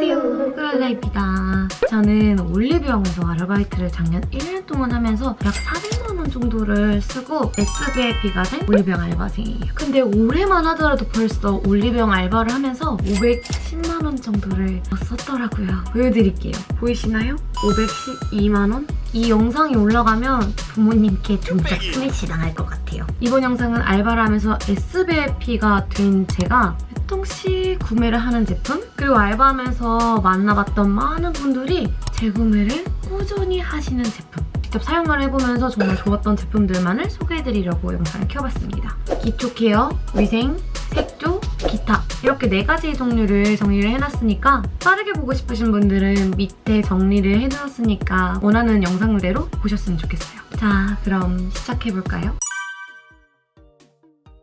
안녕하세요. 클랄라입니다. 저는 올리브영에서 아르바이트를 작년 1년 동안 하면서 약 400만원 정도를 쓰고 SBIP가 된 올리브영 알바생이에요. 근데 올해만 하더라도 벌써 올리브영 알바를 하면서 510만원 정도를 썼더라고요. 보여드릴게요. 보이시나요? 512만원? 이 영상이 올라가면 부모님께 종작 스매시 당할 것 같아요. 이번 영상은 알바를 하면서 SBIP가 된 제가 조금씩 구매를 하는 제품 그리고 알바하면서 만나봤던 많은 분들이 재구매를 꾸준히 하시는 제품 직접 사용을 해보면서 정말 좋았던 제품들만을 소개해드리려고 영상을 켜봤습니다. 기초 케어, 위생, 색조, 기타 이렇게 네 가지 종류를 정리를 해놨으니까 빠르게 보고 싶으신 분들은 밑에 정리를 해놨으니까 원하는 영상대로 보셨으면 좋겠어요. 자, 그럼 시작해볼까요?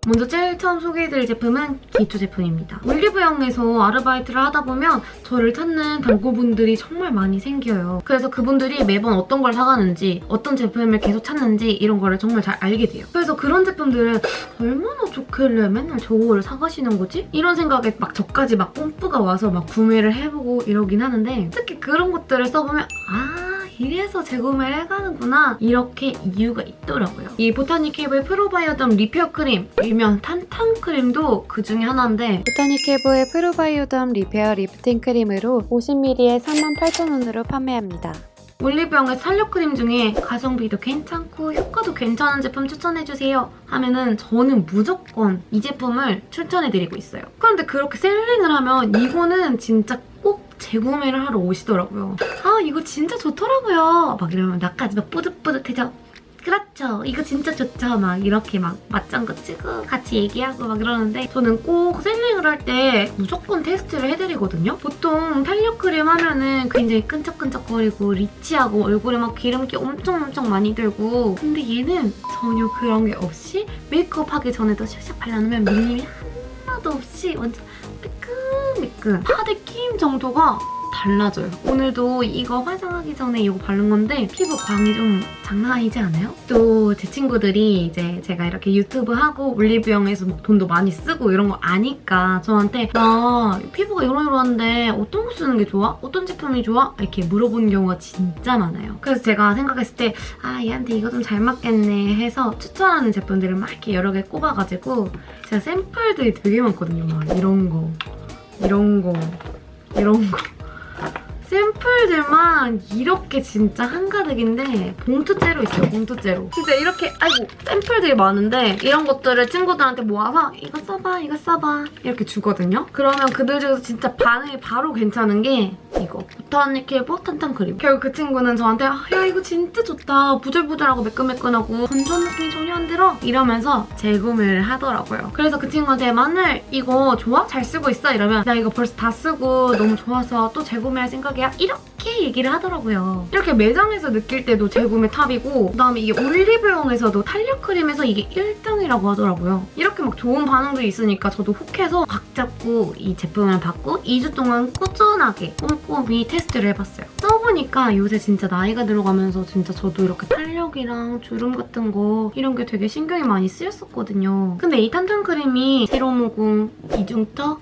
먼저 제일 처음 소개해드릴 제품은 기초 제품입니다. 올리브영에서 아르바이트를 하다 보면 저를 찾는 단골분들이 정말 많이 생겨요. 그래서 그분들이 매번 어떤 걸 사가는지 어떤 제품을 계속 찾는지 이런 거를 정말 잘 알게 돼요. 그래서 그런 제품들은 얼마나 좋길래 맨날 저거를 사가시는 거지? 이런 생각에 막 저까지 막 뽐뿌가 와서 막 구매를 해보고 이러긴 하는데 특히 그런 것들을 써보면 아 이래서 재구매를 해가는구나 이렇게 이유가 있더라고요. 이 보타니케이브의 프로바이오덤 리페어 크림 일명 탄탄 크림도 그 중에 하나인데 보타닉힐보의 프로바이오덤 리페어 리프팅 크림으로 50ml에 38,000원으로 판매합니다. 올리브영의 탄력 크림 중에 가성비도 괜찮고 효과도 괜찮은 제품 추천해주세요 하면은 저는 무조건 이 제품을 추천해드리고 있어요. 그런데 그렇게 selling을 하면 이거는 진짜 꼭 재구매를 하러 오시더라고요. 아 이거 진짜 좋더라고요. 막 이러면 나까지 막 뿌듯뿌듯해져. 그렇죠. 이거 진짜 좋죠. 막 이렇게 막 맞장구 치고 같이 얘기하고 막 이러는데 저는 꼭 selling을 할 때 무조건 테스트를 해드리거든요. 보통 탄력 크림 하면은 굉장히 끈적끈적거리고 rich하고 얼굴에 막 기름기 엄청 엄청 많이 들고 근데 얘는 전혀 그런 게 없이 메이크업 하기 전에도 샥샥 발라놓으면 밀림이 하나도 없이 완전 매끈매끈 파데 끼임 정도가 달라져요. 오늘도 이거 화장하기 전에 이거 바른 건데 피부 광이 좀 장난 아니지 않아요? 또 제 친구들이 이제 제가 이렇게 유튜브 하고 올리브영에서 막 돈도 많이 쓰고 이런 거 아니까 저한테 나 피부가 이러이러한데 어떤 거 쓰는 게 좋아? 어떤 제품이 좋아? 이렇게 물어보는 경우가 진짜 많아요. 그래서 제가 생각했을 때 아 얘한테 이거 좀 잘 맞겠네 해서 추천하는 제품들을 막 이렇게 여러 개 꼽아가지고 제가 샘플들이 되게 많거든요. 막 이런 거, 이런 거, 이런 거. 샘플들만 이렇게 진짜 한가득인데 봉투째로 있어요, 봉투째로. 진짜 이렇게 아이고 샘플들이 많은데 이런 것들을 친구들한테 모아서 이거 써봐, 이거 써봐 이렇게 주거든요. 그러면 그들 중에서 진짜 반응이 바로 괜찮은 게 이거 보타니케보 탄탄 크림. 결국 그 친구는 저한테 아, 야 이거 진짜 좋다. 부들부들하고 매끈매끈하고 건조한 느낌이 전혀 안 들어. 이러면서 재구매를 하더라고요. 그래서 그 친구한테 만날 이거 좋아? 잘 쓰고 있어? 이러면 나 이거 벌써 다 쓰고 너무 좋아서 또 재구매할 생각이야? 이렇게 얘기를 하더라고요. 이렇게 매장에서 느낄 때도 재구매 탑이고 그다음에 이게 올리브영에서도 탄력 크림에서 이게 1등이라고 하더라고요. 이렇게 막 좋은 반응도 있으니까 저도 혹해서 각 잡고 이 제품을 받고 2주 동안 꾸준하게 꼼꼼히 테스트를 해봤어요. 써보니까 요새 진짜 나이가 들어가면서 진짜 저도 이렇게 탄력이랑 주름 같은 거 이런 게 되게 신경이 많이 쓰였었거든요. 근데 이 탄탄 크림이 세로모공, 이중턱,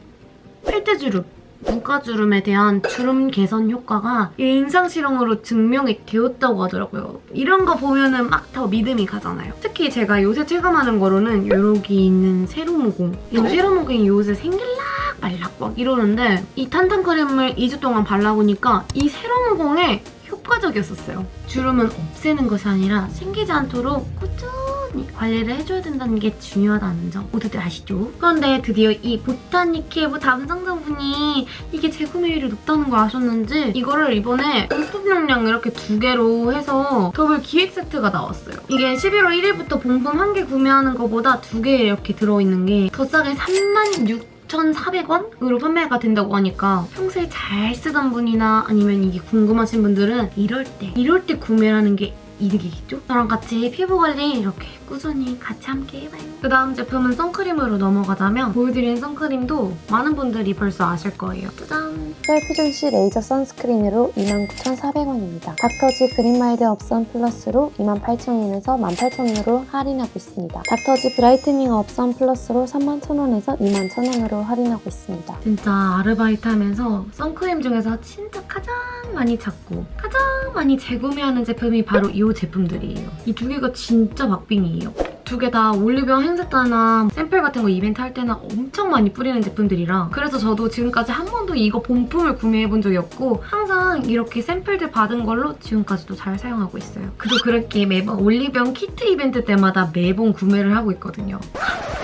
필테주름 눈가주름에 대한 주름 개선 효과가 임상 실험으로 증명이 되었다고 하더라고요. 이런 거 보면은 막 더 믿음이 가잖아요. 특히 제가 요새 체감하는 거로는 여기 있는 세로모공. 이 세로모공이 요새 생길락 말락 막 이러는데 이 탄탄 크림을 2주 동안 발라보니까 이 세로모공에 효과적이었었어요. 주름은 없애는 것이 아니라 생기지 않도록 꾸준히 관리를 해줘야 된다는 게 중요하다는 점 모두들 아시죠? 그런데 드디어 이 보타니케브 담당자분이 이게 재구매율이 높다는 걸 아셨는지 이거를 이번에 본품 용량 이렇게 두 개로 해서 더블 기획 세트가 나왔어요. 이게 11월 1일부터 본품 한 개 구매하는 것보다 두 개 이렇게 들어있는 게 더 싸게 36 4,400원으로 판매가 된다고 하니까 평소에 잘 쓰던 분이나 아니면 이게 궁금하신 분들은 이럴 때 이럴 때 구매하는 게 이득이겠죠? 저랑 같이 피부 관리 이렇게 꾸준히 같이 함께 해봐요. 그 다음 제품은 선크림으로 넘어가자면 보여드린 선크림도 많은 분들이 벌써 아실 거예요. 짜잔! 셀퓨전씨 레이저 선스크린으로 29,400원입니다. 닥터지 그린마일드 업선 플러스로 28,000원에서 18,000원으로 할인하고 있습니다. 닥터지 브라이트닝 업선 플러스로 31,000원에서 21,000원으로 할인하고 있습니다. 진짜 아르바이트 하면서 선크림 중에서 진짜 가장 많이 찾고 가장 많이 재구매하는 제품이 바로 이 제품들이에요. 이 두 개가 진짜 박빙이에요. 두 개 다 올리브영 행사 때나 샘플 같은 거 이벤트 할 때나 엄청 많이 뿌리는 제품들이라 그래서 저도 지금까지 한 번도 이거 본품을 구매해본 적이 없고 항상 이렇게 샘플들 받은 걸로 지금까지도 잘 사용하고 있어요. 그도 그렇게 매번 올리브영 키트 이벤트 때마다 매번 구매를 하고 있거든요.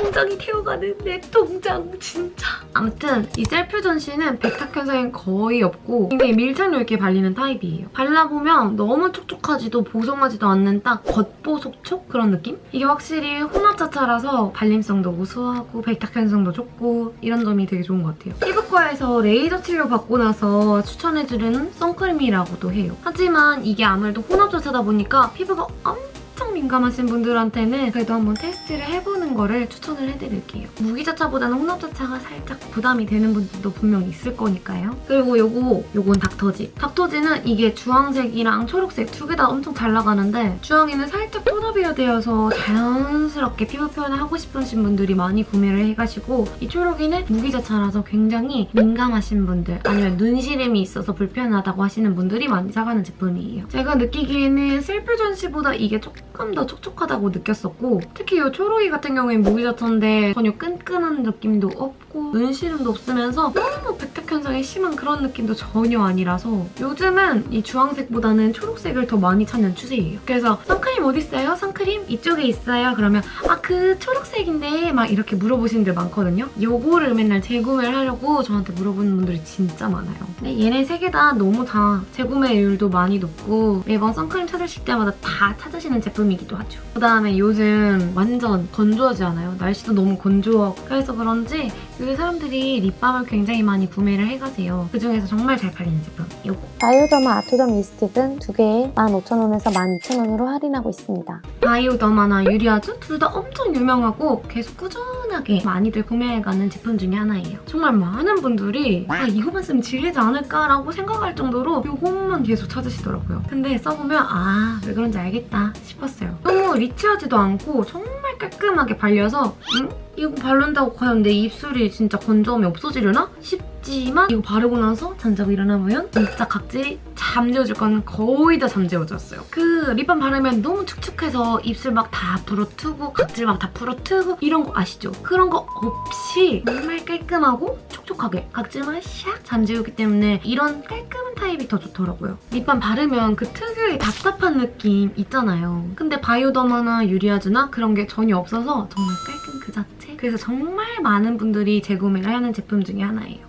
통장이 태워가는 내 통장 진짜 아무튼 이 셀퓨전씨는 백탁 현상이 거의 없고 굉장히 밀착력 있게 발리는 타입이에요 발라보면 너무 촉촉하지도 보송하지도 않는 딱 겉보속촉 그런 느낌? 이게 확실히 혼합자차라서 발림성도 우수하고 백탁 현상도 좋고 이런 점이 되게 좋은 것 같아요. 피부과에서 레이저 치료 받고 나서 추천해주는 선크림이라고도 해요. 하지만 이게 아무래도 혼합자차다 보니까 피부가 엄청 엄청 민감하신 분들한테는 그래도 한번 테스트를 해보는 거를 추천을 해드릴게요. 무기자차보다는 혼합자차가 살짝 부담이 되는 분들도 분명 있을 거니까요. 그리고 요거, 요건 닥터지. 닥터지는 이게 주황색이랑 초록색 두 개 다 엄청 잘 나가는데 주황이는 살짝 tone up이 되어서 자연스럽게 피부 표현을 하고 싶으신 분들이 많이 구매를 해가시고 이 초록이는 무기자차라서 굉장히 민감하신 분들 아니면 눈시림이 있어서 불편하다고 하시는 분들이 많이 사가는 제품이에요. 제가 느끼기에는 셀프 전시보다 이게 조금 더 촉촉하다고 느꼈었고 특히 이 초록이 같은 경우엔 무기자차인데 전혀 끈끈한 느낌도 없고 눈시름도 없으면서 너무 백탁 현상이 심한 그런 느낌도 전혀 아니라서 요즘은 이 주황색보다는 초록색을 더 많이 찾는 추세예요. 그래서 선크림 어디 있어요? 선크림 이쪽에 있어요? 그러면 아 그 초록색인데 막 이렇게 물어보시는 분들 많거든요. 요거를 맨날 재구매를 하려고 저한테 물어보는 분들이 진짜 많아요. 근데 얘네 세 개 다 너무 다 재구매율도 많이 높고 매번 선크림 찾으실 때마다 다 찾으시는 제품이기도 하죠. 그다음에 요즘 완전 건조하지 않아요? 날씨도 너무 건조하고 그래서 그런지 요새 사람들이 립밤을 굉장히 많이 구매를 해가세요. 그중에서 정말 잘 팔리는 제품 요거. 바이오더마 아토덤 립스틱은 두 개에 15,000원에서 12,000원으로 할인하고 있습니다. 바이오더마나 유리아주 둘 다 엄청 유명하고 계속 꾸준하게 많이들 구매해가는 제품 중에 하나예요. 정말 많은 분들이 아 이거만 쓰면 질리지 않을까라고 생각할 정도로 이것만 계속 찾으시더라고요. 근데 써보면 아 왜 그런지 알겠다 싶었어요. 너무 리치하지도 않고 정말 깔끔하게 발려서 응? 이거 바른다고 과연 내 입술이 진짜 건조함이 없어지려나? 싶지만 이거 바르고 나서 잠자고 일어나보면 진짜 각질이 잠재워질 거는 거의 다 잠재워졌어요. 그 립밤 바르면 너무 축축해서 입술 막 다 부러뜨고 각질 막 다 부러뜨고 이런 거 아시죠? 그런 거 없이 정말 깔끔하고 촉촉하게 각질만 샥 잠재우기 때문에 이런 깔끔한 타입이 더 좋더라고요. 립밤 바르면 그 특유의 답답한 느낌 있잖아요. 근데 바이오더마나 유리아주나 그런 게 전혀 없어서 정말 깔끔 그 자체. 그래서 정말 많은 분들이 재구매를 하는 제품 중에 하나예요.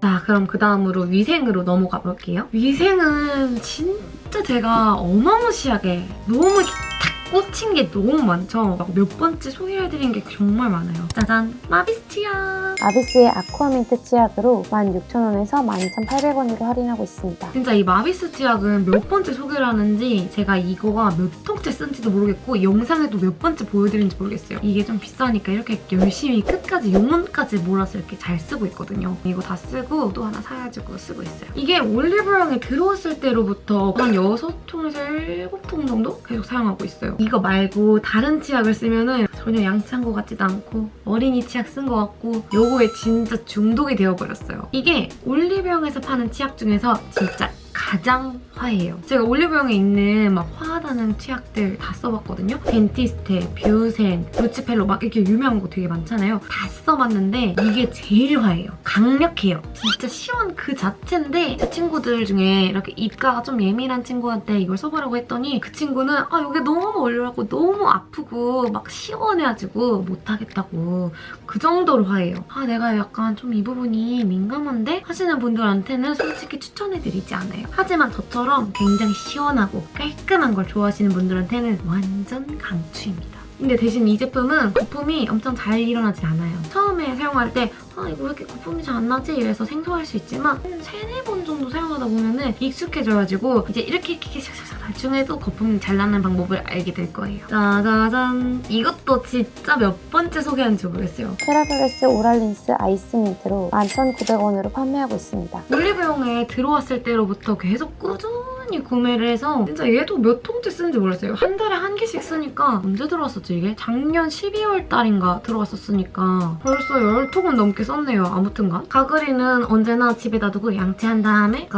자 그럼 그 다음으로 위생으로 넘어가 볼게요. 위생은 진짜 제가 어마무시하게 너무 탁 꽂힌 게 너무 많죠. 막 몇 번째 소개해드린 게 정말 많아요. 짜잔! 마비스 치약! 마비스의 아쿠아민트 치약으로 16,000원에서 12,800원으로 할인하고 있습니다. 진짜 이 마비스 치약은 몇 번째 소개를 하는지 제가 이거가 몇 통째 쓴지도 모르겠고 영상에도 몇 번째 보여드린지 모르겠어요. 이게 좀 비싸니까 이렇게 열심히 끝까지 용문까지 말아서 이렇게 잘 쓰고 있거든요. 이거 다 쓰고 또 하나 사가지고 쓰고 있어요. 이게 올리브영에 들어왔을 때로부터 한 6통에서 7통 정도 계속 사용하고 있어요. 이거 말고 다른 치약을 쓰면은 전혀 양치한 것 같지도 않고 어린이 치약 쓴 것 같고 요거에 진짜 중독이 되어버렸어요. 이게 올리브영에서 파는 치약 중에서 진짜 가장 화해요. 제가 올리브영에 있는 막 화하다는 치약들 다 써봤거든요. 덴티스테, 뷰센, 루치펠로 막 이렇게 유명한 거 되게 많잖아요. 다 써봤는데 이게 제일 화해요. 강력해요. 진짜 시원 그 자체인데 제 친구들 중에 이렇게 입가가 좀 예민한 친구한테 이걸 써보라고 했더니 그 친구는 아 이게 너무 얼려갖고 너무 아프고 막 시원해가지고 못하겠다고 그 정도로 화해요. 아 내가 약간 좀 이 부분이 민감한데 하시는 분들한테는 솔직히 추천해드리지 않아요. 하지만 저처럼 굉장히 시원하고 깔끔한 걸 좋아하시는 분들한테는 완전 강추입니다. 근데 대신 이 제품은 거품이 엄청 잘 일어나지 않아요. 처음에 사용할 때 아, 이거 왜 이렇게 거품이 잘 안 나지? 이래서 생소할 수 있지만 한 세네 번 정도 사용하다 보면 은 익숙해져가지고 이제 이렇게 이렇게 샥샥샥 해도 거품이 잘 나는 방법을 알게 될 거예요. 짜자잔! 이것도 진짜 몇 번째 소개하는지 모르겠어요. 테라브레스 오랄린스 아이스민트로 11,900원으로 판매하고 있습니다. 올리브영에 들어왔을 때로부터 계속 꾸준히 구매를 해서 진짜 얘도 몇 통째 쓰는지 모르겠어요. 한 달에 한 개씩 쓰니까 언제 들어왔었지 이게? 작년 12월 달인가 들어왔었으니까 벌써 10통은 넘게 썼네요. 아무튼간. 가그리는 언제나 집에 놔두고 양치한 다음에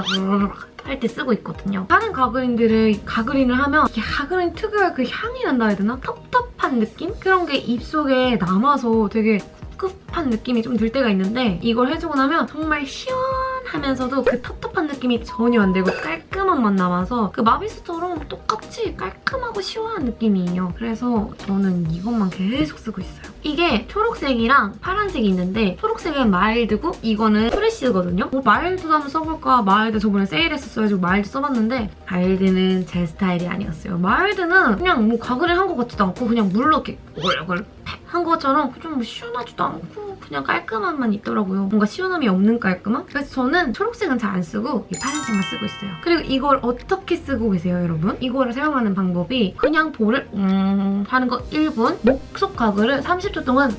할때 쓰고 있거든요. 다른 가그린들을 가그린을 하면 가그린 특유의 그 향이 난다 해야 되나? 텁텁한 느낌? 그런 게 입속에 남아서 되게 꿉꿉한 느낌이 좀 들 때가 있는데 이걸 해주고 나면 정말 시원 하면서도 그 텁텁한 느낌이 전혀 안 들고 깔끔한 맛 남아서 그 마비스처럼 똑같이 깔끔하고 시원한 느낌이에요. 그래서 저는 이것만 계속 쓰고 있어요. 이게 초록색이랑 파란색이 있는데 초록색은 mild고 이거는 fresh거든요. 뭐 mild도 한번 써볼까? mild 저번에 세일했었어가지고 mild 써봤는데 mild는 제 스타일이 아니었어요. mild는 그냥 뭐 가글을 한 것 같지도 않고 그냥 물로 이렇게 헹굼 한 것처럼 좀 시원하지도 않고 그냥 깔끔함만 있더라고요. 뭔가 시원함이 없는 깔끔함? 그래서 저는 초록색은 잘 안 쓰고 이 파란색만 쓰고 있어요. 그리고 이걸 어떻게 쓰고 계세요, 여러분? 이거를 사용하는 방법이 그냥 볼을 음 하는 거 1분 목속 가글을 30초 동안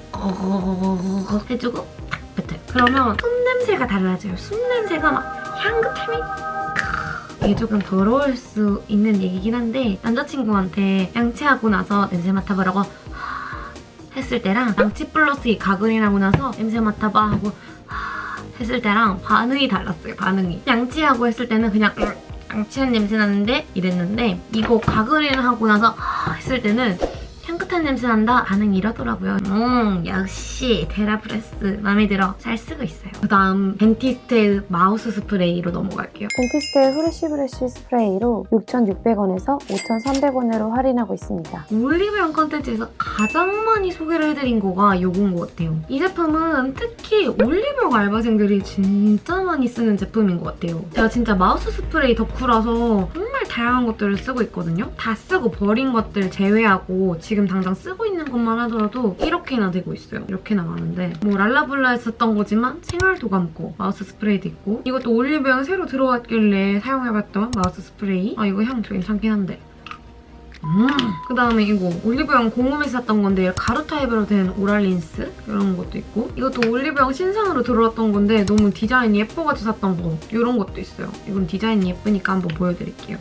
해주고 탁 뱉어요. 그러면 숨 냄새가 달라져요. 숨 냄새가 막 향긋함이 이게 조금 더러울 수 있는 얘기긴 한데 남자친구한테 양치하고 나서 냄새 맡아보라고 했을 때랑 양치 플러스 이 가글이라고 나서 냄새 맡아봐 하고 했을 때랑 반응이 달랐어요 반응이. 양치하고 했을 때는 그냥 음, 양치한 냄새 나는데 이랬는데 이거 가글이를 하고 나서 했을 때는 향긋한 냄새 난다 반응이 이러더라고요 음 역시 테라브레스 마음에 들어 잘 쓰고 있어요 그 다음 덴티스테 mouth spray로 넘어갈게요 덴티스테의 fresh breath spray로 6,600원에서 5,300원으로 할인하고 있습니다. 올리브영 컨텐츠에서 가장 많이 소개를 해드린 거가 요건 것 같아요. 이 제품은 특히 올리브영 알바생들이 진짜 많이 쓰는 제품인 것 같아요. 제가 진짜 mouth spray 덕후라서 다양한 것들을 쓰고 있거든요. 다 쓰고 버린 것들 제외하고 지금 당장 쓰고 있는 것만 하더라도 이렇게나 되고 있어요. 이렇게나 많은데 뭐 랄라블라에서 샀던 거지만 생활도감 거 mouth spray도 있고 이것도 올리브영 새로 들어왔길래 사용해봤던 mouth spray 아 이거 향 괜찮긴 한데 음. 그다음에 이거 올리브영 공홈에서 샀던 건데 가루 타입으로 된 oral rinse 이런 것도 있고 이것도 올리브영 신상으로 들어왔던 건데 너무 디자인이 예뻐가지고 샀던 거 이런 것도 있어요. 이건 디자인이 예쁘니까 한번 보여드릴게요.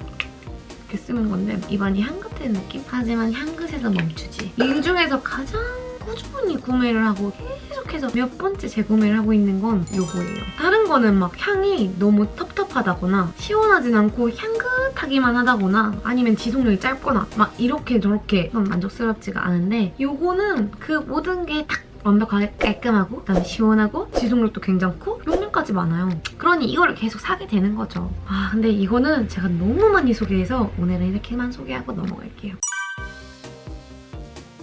이렇게 쓰는 건데 입안이 향긋한 느낌? 하지만 향긋에서 멈추지. 이 중에서 가장 꾸준히 구매를 하고 계속해서 몇 번째 재구매를 하고 있는 건 이거예요. 다른 거는 막 향이 너무 텁텁하다거나 시원하진 않고 향긋하기만 하다거나 아니면 지속력이 짧거나 막 이렇게 저렇게 좀 만족스럽지가 않은데 이거는 그 모든 게 딱 완벽하게 깔끔하고 그다음에 시원하고 지속력도 괜찮고 용량까지 많아요. 그러니 이거를 계속 사게 되는 거죠. 아 근데 이거는 제가 너무 많이 소개해서 오늘은 이렇게만 소개하고 넘어갈게요.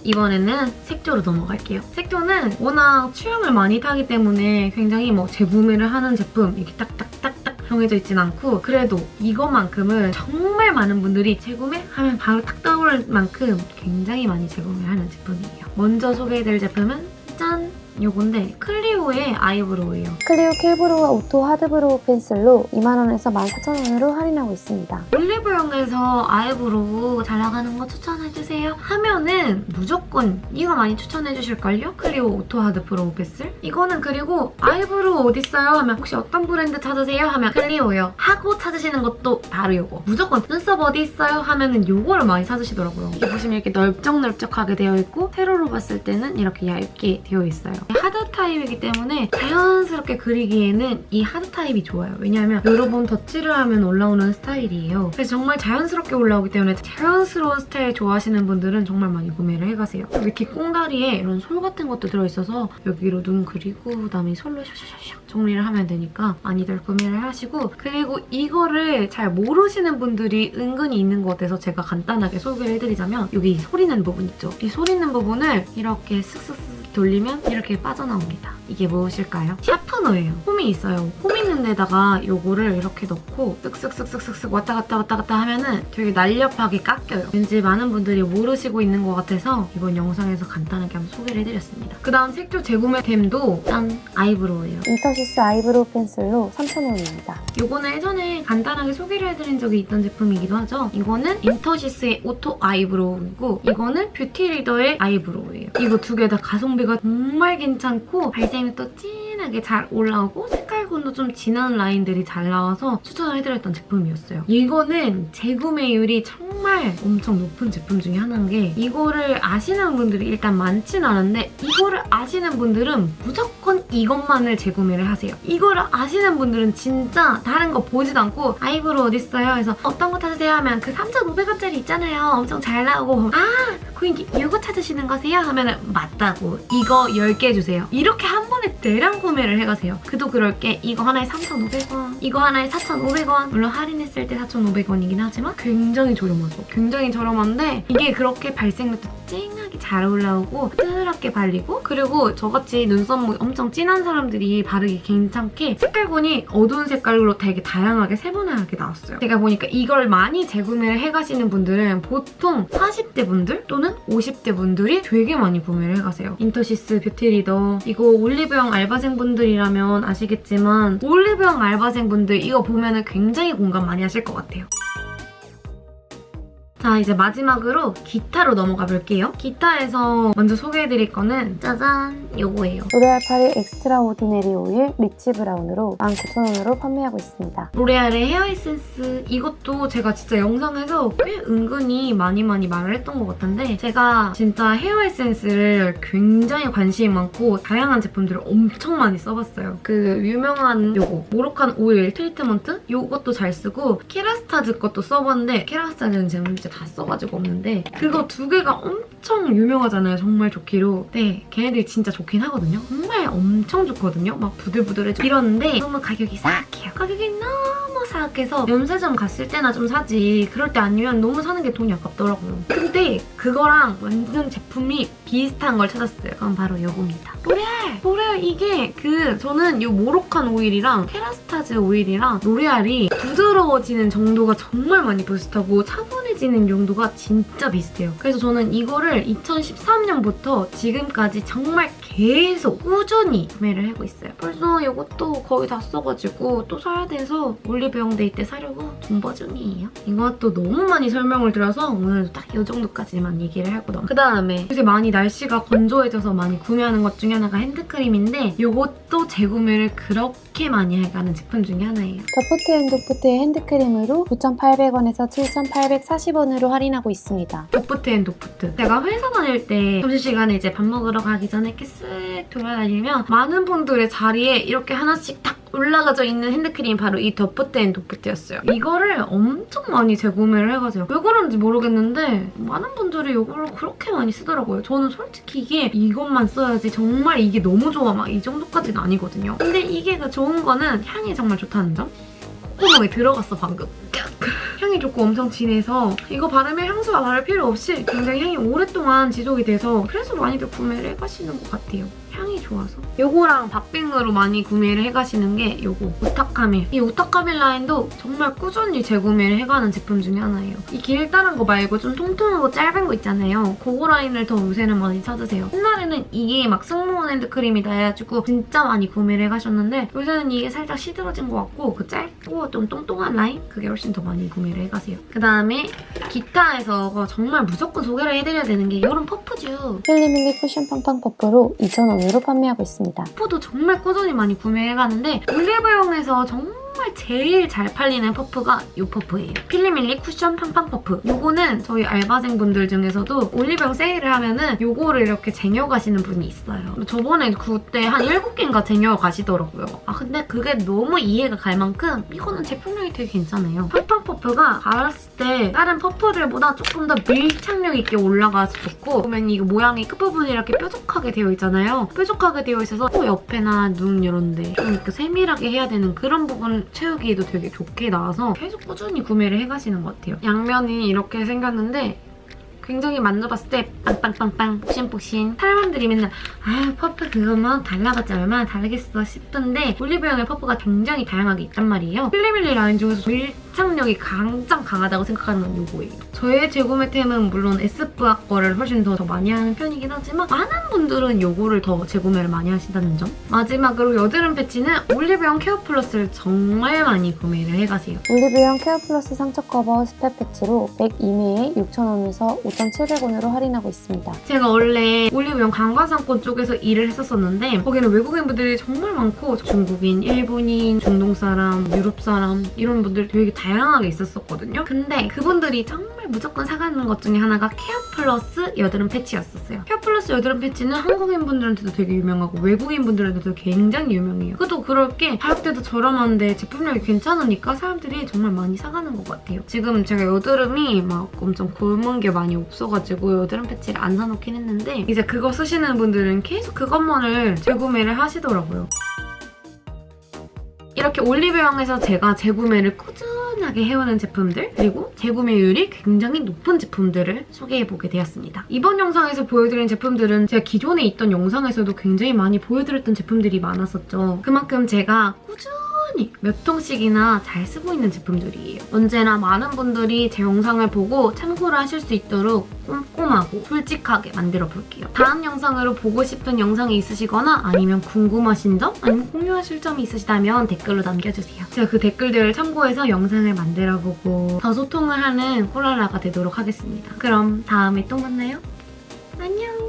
이번에는 색조로 넘어갈게요. 색조는 워낙 취향을 많이 타기 때문에 굉장히 뭐 재구매를 하는 제품 이렇게 딱딱딱딱 정해져 있진 않고 그래도 이거만큼은 정말 많은 분들이 재구매하면 바로 딱 떠오를 만큼 굉장히 많이 재구매하는 제품이에요. 먼저 소개해드릴 제품은 짠! 요건데 클리오의 아이브로우예요. 클리오 킬브로우 오토 하드브로우 펜슬로 2만원에서 14,000원으로 할인하고 있습니다. 올리브영에서 아이브로우 잘 나가는 거 추천해주세요 하면은 무조건 이거 많이 추천해주실걸요? 클리오 오토 하드 브로우 펜슬 이거는 그리고 아이브로우 어딨어요? 하면 혹시 어떤 브랜드 찾으세요? 하면 클리오요 하고 찾으시는 것도 바로 요거 무조건 눈썹 어디 있어요? 하면은 요거를 많이 찾으시더라고요 이게 보시면 이렇게 넓적넓적하게 되어 있고 세로로 봤을 때는 이렇게 얇게 되어 있어요 하드 타입이기 때문에 자연스럽게 그리기에는 이 하드 타입이 좋아요 왜냐하면 여러 번 덧칠을 하면 올라오는 스타일이에요 그래서 정말 자연스럽게 올라오기 때문에 자연스러운 스타일 좋아하시는 분들은 정말 많이 구매를 해가세요. 여기 뒤꽁다리에 이런 솔 같은 것도 들어있어서 여기로 눈 그리고 그다음에 솔로 샤샤샤샥 정리를 하면 되니까 많이들 구매를 하시고 그리고 이거를 잘 모르시는 분들이 은근히 있는 것 같아서 제가 간단하게 소개를 해드리자면 여기 이 솔 있는 부분 있죠? 이 솔 있는 부분을 이렇게 슥슥슥 돌리면 이렇게 빠져나옵니다. 이게 무엇일까요? sharpener예요. 홈이 있어요. 홈 있는 데다가 요거를 이렇게 넣고 쓱쓱쓱쓱쓱쓱 왔다 갔다 왔다 갔다 하면은 되게 날렵하게 깎여요. 왠지 많은 분들이 모르시고 있는 것 같아서 이번 영상에서 간단하게 한번 소개를 해드렸습니다. 그 다음 색조 재구매템도 짠! 아이브로우예요. 인터시스 아이브로우 펜슬로 3,000원입니다. 요거는 예전에 간단하게 소개를 해드린 적이 있던 제품이기도 하죠. 이거는 인터시스의 오토 아이브로우이고 이거는 뷰티리더의 아이브로우예요. 이거 두 개 다 가성비가 정말 괜찮고 발색이 또 진하게 잘 올라오고 색깔군도 좀 진한 라인들이 잘 나와서 추천을 해드렸던 제품이었어요. 이거는 재구매율이 정말 엄청 높은 제품 중에 하나인 게 이거를 아시는 분들이 일단 많진 않은데 이거를 아시는 분들은 무조건 이것만을 재구매를 하세요. 이거를 아시는 분들은 진짜 다른 거 보지도 않고 아이브로우 어딨어요? 해서 어떤 거 찾으세요? 하면 그 3,500원짜리 있잖아요. 엄청 잘 나오고 아 고객님 이거 찾으시는 거세요? 하면은 맞다고 이거 10개 주세요. 이렇게 한 번에 대량 구매를 해가세요. 그도 그럴 게 이거 하나에 3,500원 이거 하나에 4,500원 물론 할인했을 때 4,500원이긴 하지만 굉장히 저렴하죠. 굉장히 저렴한데 이게 그렇게 발색력도 진하게 잘 올라오고 부드럽게 발리고 그리고 저같이 눈썹 엄청 진한 사람들이 바르기 괜찮게 색깔군이 어두운 색깔로 되게 다양하게 세분화하게 나왔어요. 제가 보니까 이걸 많이 재구매를 해가시는 분들은 보통 40대 분들 또는 50대 분들이 되게 많이 구매를 해가세요. 인터시스 뷰티리더 이거 올리브영 알바생 분들이라면 아시겠지만 올리브영 알바생 분들 이거 보면 굉장히 공감 많이 하실 것 같아요. 자 이제 마지막으로 기타로 넘어가 볼게요. 기타에서 먼저 소개해드릴 거는 짜잔 요거예요. 로레알 파리 엑스트라 오디네리 오일 리치 브라운으로 19,000원으로 판매하고 있습니다. 로레알의 헤어 에센스 이것도 제가 진짜 영상에서 꽤 은근히 많이 많이 말을 했던 것 같은데 제가 진짜 헤어 에센스를 굉장히 관심이 많고 다양한 제품들을 엄청 많이 써봤어요. 그 유명한 요거 모로칸 오일 트리트먼트 요것도 잘 쓰고 케라스타즈 것도 써봤는데 케라스타즈는 제가 다 써가지고 없는데 그거 두 개가 엄청 유명하잖아요. 정말 좋기로. 네, 걔네들이 진짜 좋긴 하거든요. 정말 엄청 좋거든요. 막 부들부들해져. 이러는데 너무 가격이 사악해요. 가격이 너무 사악해서 면세점 갔을 때나 좀 사지. 그럴 때 아니면 너무 사는 게 돈이 아깝더라고요. 근데 그거랑 완전 제품이 비슷한 걸 찾았어요. 그건 바로 이겁니다. 로레알! 로레알 이게 그 저는 이 모로칸 오일이랑 케라스타즈 오일이랑 로레알이 부드러워지는 정도가 정말 많이 비슷하고 차분해지는 정도가 진짜 비슷해요. 그래서 저는 이거를 2013년부터 지금까지 정말 계속 꾸준히 구매를 하고 있어요. 벌써 이것도 거의 다 써가지고 또 사야 돼서 올리브영 데이 때 사려고 존버 중이에요. 이것도 너무 많이 설명을 드려서 오늘도 딱이 정도까지만 얘기를 하고 넘어. 그 다음에 요새 많이 날씨가 건조해져서 많이 구매하는 것 중에 하나가 핸드크림인데 이것도 재구매를 그렇게 많이 해가는 제품 중에 하나예요. 더프트 앤 도프트의 핸드크림으로 9,800원에서 7,840원으로 할인하고 있습니다. 더프트 앤 도프트. 제가 회사 다닐 때 점심시간에 이제 밥 먹으러 가기 전에 이렇게 쓱 돌아다니면 많은 분들의 자리에 이렇게 하나씩 딱 올라가져 있는 핸드크림이 바로 이 더프트 앤 도프트였어요. 이거를 엄청 많이 재구매를 해가지고 왜 그런지 모르겠는데 많은 분들이 이거를 그렇게 많이 쓰더라고요. 저는 솔직히 이게 이것만 써야지 정말 이게 너무 좋아 막 이 정도까지는 아니거든요. 근데 이게 그 좋은 거는 향이 정말 좋다는 점? 콧구멍에 들어갔어 방금. 향이 좋고 엄청 진해서 이거 바르면 향수 바를 필요 없이 굉장히 향이 오랫동안 지속이 돼서 그래서 많이들 구매를 해가시는 것 같아요. 향이 좋아서. 요거랑 박빙으로 많이 구매를 해가시는 게 요거 우타카밀. 이 우타카밀 라인도 정말 꾸준히 재구매를 해가는 제품 중에 하나예요. 이 길다란 거 말고 좀 통통하고 짧은 거 있잖아요. 그거 라인을 더 요새는 많이 찾으세요. 옛날에는 이게 막 승무원 핸드크림이다 해가지고 진짜 많이 구매를 해가셨는데 요새는 이게 살짝 시들어진 것 같고 그 짧고 좀 똥똥한 라인? 그게 훨씬 더 많이 구매를 해가세요. 그다음에 기타에서 정말 무조건 소개를 해드려야 되는 게 이런 퍼프죠. 필리밀리 쿠션 팡팡 퍼프로 2,000원 으로 판매하고 있습니다. 퍼프도 정말 꾸준히 많이 구매해가는데 올리브영에서 정말 제일 잘 팔리는 퍼프가 이 퍼프예요. 필리밀리 쿠션 팡팡 퍼프. 요거는 저희 알바생분들 중에서도 올리브영 세일을 하면은 요거를 이렇게 쟁여 가시는 분이 있어요. 저번에 그때 한 7개인가 쟁여 가시더라고요. 아 근데 그게 너무 이해가 갈 만큼 이거는 제품력이 되게 괜찮아요. 팡팡 퍼프가 발랐을 때 다른 퍼프들보다 조금 더 밀착력 있게 올라가서 좋고 보면 이거 모양이 끝부분이 이렇게 뾰족하게 되어 있잖아요. 뾰족하게 되어 있어서 코 옆에나 눈 이런 데 좀 이렇게 세밀하게 해야 되는 그런 부분 채우기에도 되게 좋게 나와서 계속 꾸준히 구매를 해가시는 것 같아요. 양면이 이렇게 생겼는데 굉장히 만져봤을 때 빵빵빵빵 푹신푹신 사람들이 맨날 아 퍼프 그거만 달라봤자 얼마나 다르겠어 싶은데 올리브영의 퍼프가 굉장히 다양하게 있단 말이에요. 필리밀리 라인 중에서 밀착력이 가장 강하다고 생각하는 건 이거예요. 저의 재구매템은 물론 SFA 거를 훨씬 더, 더 많이 하는 편이긴 하지만 많은 분들은 이거를 더 재구매를 많이 하신다는 점. 마지막으로 여드름 패치는 올리브영 케어 플러스를 정말 많이 구매를 해가세요. 올리브영 케어 플러스 상처 커버 스팟 패치로 102매에 6,000원에서 5,700원으로 할인하고 있습니다. 제가 원래 올리브영 관광상권 쪽에서 일을 했었었는데 거기는 외국인분들이 정말 많고 중국인, 일본인, 중동 사람, 유럽 사람 이런 분들 되게 다양하게 있었었거든요. 근데 그분들이 정말 무조건 사가는 것 중에 하나가 케어 플러스 여드름 패치였었어요. 케어 플러스 여드름 패치는 한국인분들한테도 되게 유명하고 외국인분들한테도 굉장히 유명해요. 그도 그럴 게 가격대도 저렴한데 제품력이 괜찮으니까 사람들이 정말 많이 사가는 것 같아요. 지금 제가 여드름이 막 엄청 곪은 게 많이 없어가지고 여드름 패치를 안 사놓긴 했는데 이제 그거 쓰시는 분들은 계속 그것만을 재구매를 하시더라고요. 이렇게 올리브영에서 제가 재구매를 꾸준하게 해오는 제품들 그리고 재구매율이 굉장히 높은 제품들을 소개해보게 되었습니다. 이번 영상에서 보여드린 제품들은 제가 기존에 있던 영상에서도 굉장히 많이 보여드렸던 제품들이 많았었죠. 그만큼 제가 꾸준히 몇 통씩이나 잘 쓰고 있는 제품들이에요. 언제나 많은 분들이 제 영상을 보고 참고를 하실 수 있도록 꼼꼼하고 솔직하게 만들어 볼게요. 다음 영상으로 보고 싶은 영상이 있으시거나 아니면 궁금하신 점 아니면 공유하실 점이 있으시다면 댓글로 남겨주세요. 제가 그 댓글들을 참고해서 영상을 만들어보고 더 소통을 하는 코랄라가 되도록 하겠습니다. 그럼 다음에 또 만나요. 안녕!